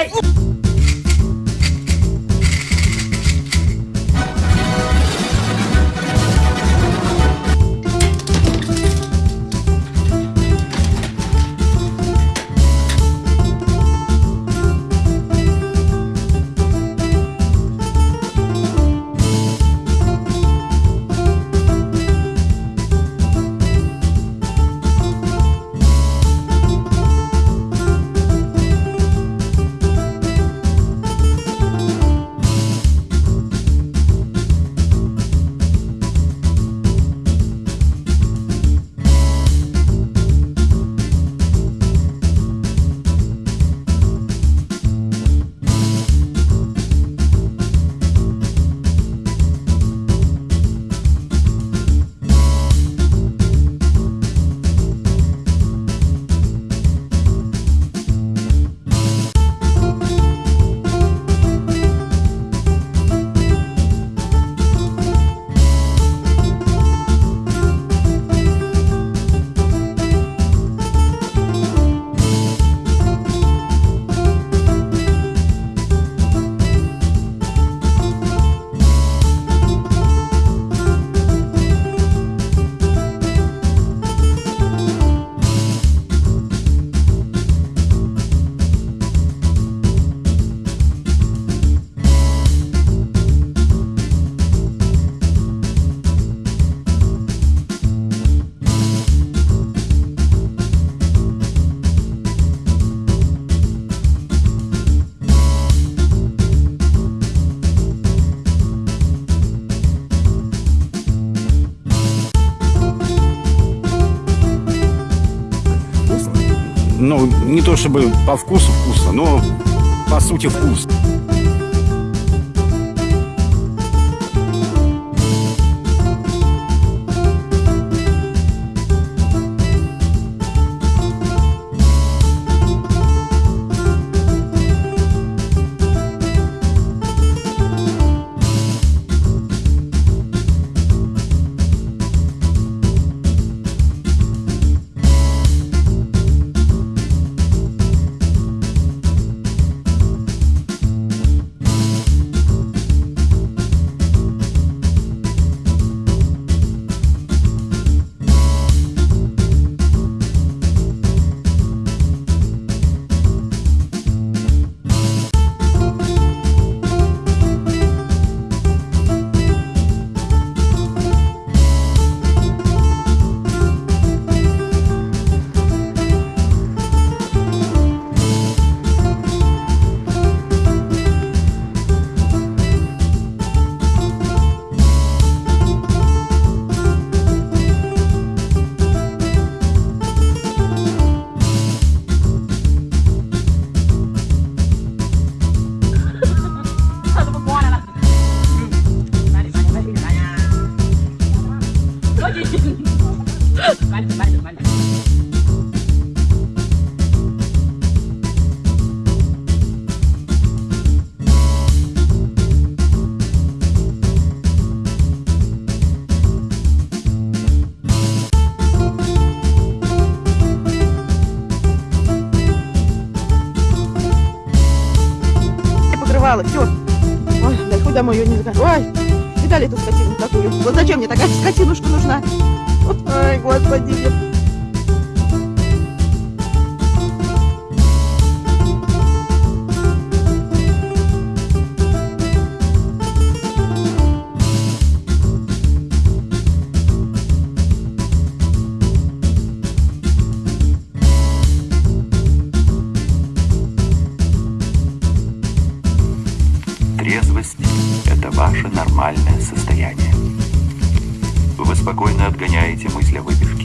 É... ну, не то чтобы по вкусу вкусно, но по сути вкус. Покрывало, все. Ой, дай домой ее не закажу. Ой, видали эту скотину такую? Вот зачем мне такая скотинушка нужна? Ой, господи. Трезвость – это ваше нормальное состояние. Вы спокойно отгоняете мысль о выпивке.